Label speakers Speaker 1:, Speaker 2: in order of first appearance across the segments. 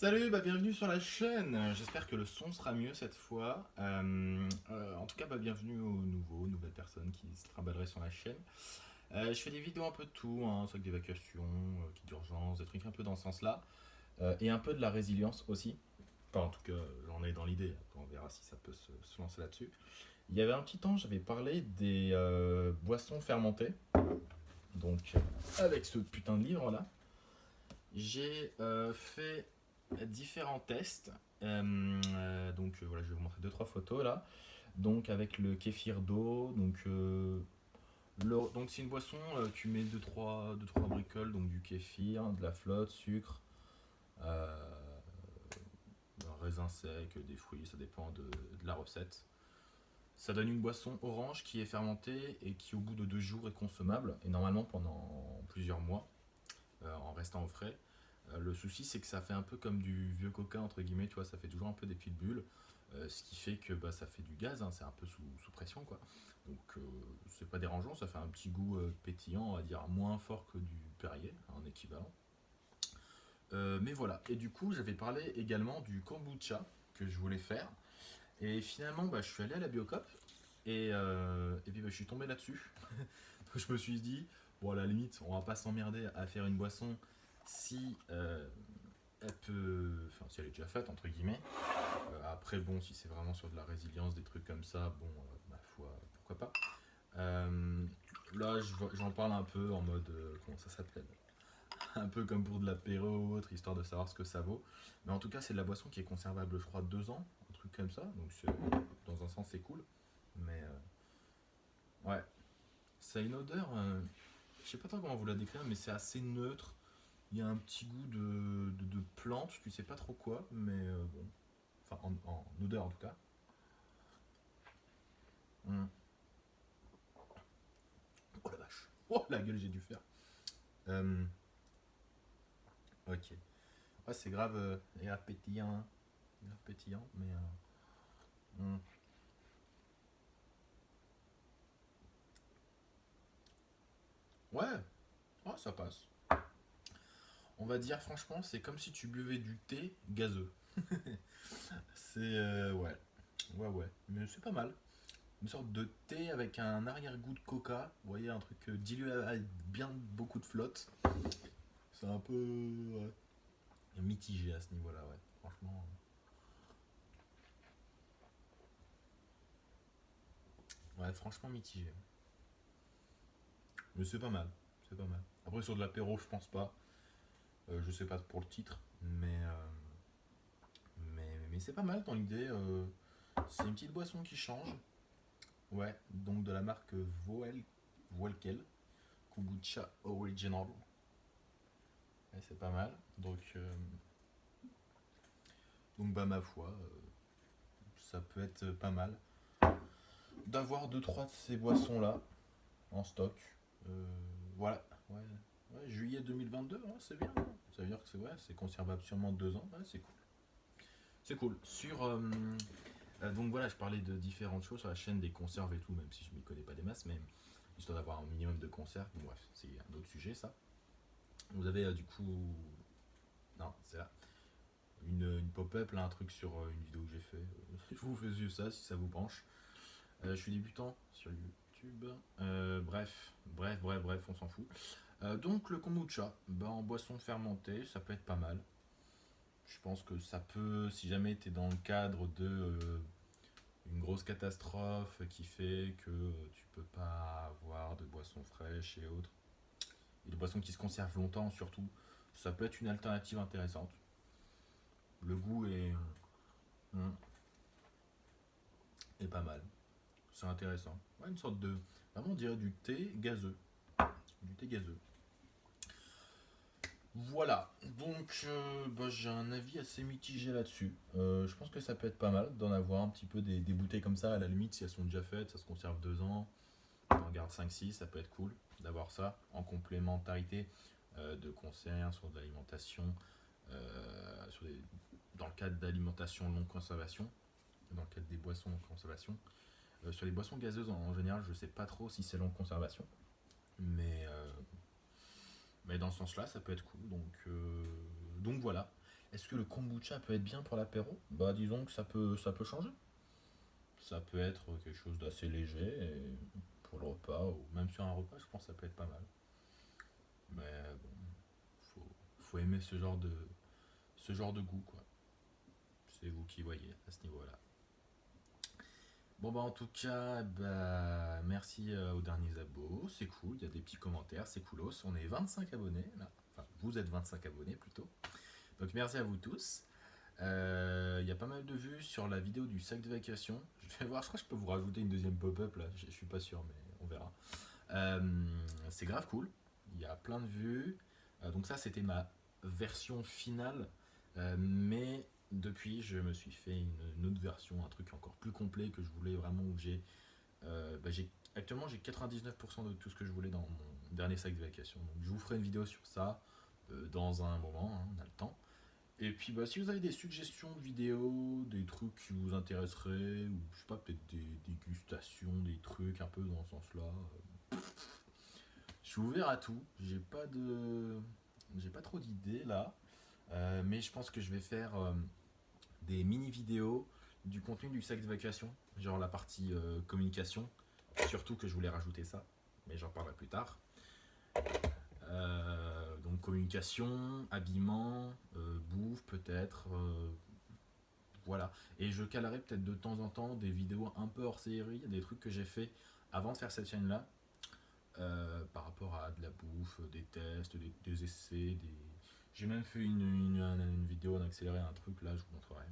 Speaker 1: Salut, bah bienvenue sur la chaîne. J'espère que le son sera mieux cette fois. Euh, euh, en tout cas, bah, bienvenue aux nouveaux, nouvelles personnes qui se trimballeraient sur la chaîne. Euh, je fais des vidéos un peu de tout, hein, sac d'évacuation, kit d'urgence, des trucs un peu dans ce sens-là. et un peu de la résilience aussi. Enfin, en tout cas, j'en ai dans l'idée. On verra si ça peut se, lancer là-dessus. Il y avait un petit temps, j'avais parlé des boissons fermentées. Donc, avec ce putain de livre là. J'ai fait différents tests. Euh, euh, donc euh, voilà, je vais vous montrer deux trois photos là. Donc avec le kéfir d'eau, donc donc c'est une boisson, tu mets 2-3 trois, deux, trois bricoles, donc du kéfir, de la flotte, sucre, raisin sec, des fruits, ça dépend de, de, la recette. Ça donne une boisson orange qui est fermentée et qui au bout de deux jours est consommable, et normalement pendant plusieurs mois, en restant au frais. Euh, le souci, c'est que ça fait un peu comme du vieux coca, entre guillemets, tu vois, ça fait toujours un peu des petites bulles, euh, ce qui fait que bah, ça fait du gaz, hein, c'est un peu sous, pression, quoi. Donc, euh, c'est pas dérangeant, ça fait un petit goût pétillant, on va dire moins fort que du Perrier, en équivalent. mais voilà, et du coup, j'avais parlé également du kombucha que je voulais faire, et finalement, bah, je suis allé à la Biocop, et, puis bah, je suis tombé là-dessus. je me suis dit, bon, à la limite, on va pas s'emmerder à faire une boisson si euh, elle peut, enfin si elle est déjà faite entre guillemets. Euh, après bon, si c'est vraiment sur de la résilience, des trucs comme ça, bon, euh, ma foi, pourquoi pas. là, j'en parle un peu en mode, comment ça s'appelle? Un peu comme pour de l'apéro ou autre, histoire de savoir ce que ça vaut. Mais en tout cas, c'est de la boisson qui est conservable, je deux ans, un truc comme ça. Donc, dans un sens, c'est cool. Mais, ouais. Ça a une odeur, je sais pas trop comment vous la décrire, mais c'est assez neutre. Il y a un petit goût de, de, plante, tu sais pas trop quoi, mais euh, bon. Enfin, en, odeur en tout cas. Hum. Oh la vache Oh la gueule j'ai dû faire hum. Ok. Ouais, c'est grave, euh, pétillant. Grave pétillant, mais... Euh, hum. Ouais, oh, ça passe on va dire franchement, c'est comme si tu buvais du thé gazeux. c'est euh, ouais, ouais, ouais, mais c'est pas mal. Une sorte de thé avec un arrière-goût de coca. Vous voyez, un truc euh, dilué avec bien beaucoup de flotte. C'est un peu mitigé à ce niveau-là, ouais. Franchement. Euh. Ouais, franchement mitigé. Mais c'est pas mal, c'est pas mal. Après sur de l'apéro, je pense pas. Euh, je sais pas pour le titre, mais, euh, c'est pas mal dans l'idée. Euh, c'est une petite boisson qui change. Ouais, donc de la marque Voel, Voelkel, Kombucha Original. c'est pas mal. Donc, donc bah ma foi, ça peut être pas mal d'avoir deux trois de ces boissons là en stock. voilà, juillet 2022, c'est bien. Ça veut dire que c'est ouais, conservable sûrement deux ans. c'est cool. C'est cool. Sur, euh, euh, donc voilà, je parlais de différentes choses sur la chaîne des conserves et tout, même si je ne m'y connais pas des masses, mais histoire d'avoir un minimum de conserves. c'est un autre sujet ça. Vous avez euh, du coup, non, c'est là, une, pop-up, là, un truc sur une vidéo que j'ai fait. je vous fais ça si ça vous branche. je suis débutant sur YouTube. bref, bref, bref, bref, on s'en fout. Euh, donc le kombucha, ben, en boisson fermentée, ça peut être pas mal. Je pense que ça peut, si jamais tu es dans le cadre de euh, une grosse catastrophe qui fait que tu peux pas avoir de boissons fraîches et autres, et de boissons qui se conservent longtemps surtout, ça peut être une alternative intéressante. Le goût est, est pas mal. C'est intéressant. une sorte de, vraiment on dirait du thé gazeux. Du thé gazeux. Voilà, donc euh, bah, j'ai un avis assez mitigé là-dessus. Euh, je pense que ça peut être pas mal d'en avoir un petit peu des, bouteilles comme ça, à la limite si elles sont déjà faites, ça se conserve deux ans, on garde 5-6, ça peut être cool d'avoir ça en complémentarité euh, de conserve sur de l'alimentation, dans le cadre d'alimentation longue conservation, dans le cadre des boissons longue conservation. sur les boissons gazeuses en, général, je sais pas trop si c'est longue conservation, mais mais dans ce sens-là, ça peut être cool. Donc, euh, donc voilà. Est-ce que le kombucha peut être bien pour l'apéro? Bah disons que ça peut, ça peut changer. Ça peut être quelque chose d'assez léger pour le repas, ou même sur un repas, je pense que ça peut être pas mal. Mais bon, faut, faut aimer ce genre de, ce genre de goût, quoi. C'est vous qui voyez à ce niveau-là. Bon bah en tout cas, bah, merci euh, aux derniers abos, c'est cool, il y a des petits commentaires, c'est coolos. On est 25 abonnés enfin vous êtes 25 abonnés plutôt. Donc merci à vous tous. Euh, il y a pas mal de vues sur la vidéo du sac de vacation. Je vais voir, je crois que je peux vous rajouter une deuxième pop-up là, je, suis pas sûr mais on verra. Euh, c'est grave cool, il y a plein de vues. donc ça c'était ma version finale, mais depuis, je me suis fait une, autre version, un truc encore plus complet que je voulais vraiment j'ai... Euh, bah, actuellement, j'ai 99% de tout ce que je voulais dans mon dernier sac de vacation. Donc, je vous ferai une vidéo sur ça euh, dans un moment, hein, on a le temps. Et puis, bah, si vous avez des suggestions de vidéos, des trucs qui vous intéresseraient, ou je sais pas, peut-être des dégustations, des trucs un peu dans ce sens-là, euh, je suis ouvert à tout. J'ai pas de... J'ai pas trop d'idées là. mais je pense que je vais faire mini-vidéos, du contenu du sac de vacation, genre la partie euh, communication, surtout que je voulais rajouter ça, mais j'en parlerai plus tard. Euh, donc communication, habillement, euh, bouffe peut-être, voilà. Et je calerai peut-être de temps en temps des vidéos un peu hors série, des trucs que j'ai fait avant de faire cette chaîne-là, par rapport à de la bouffe, des tests, des, essais, des... J'ai même fait une, vidéo en accéléré, un truc là, je vous montrerai.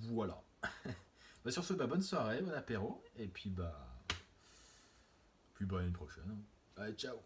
Speaker 1: Voilà. bah sur ce, bah, bonne soirée, bon apéro, et puis bah... Puis bah une prochaine. Allez, ciao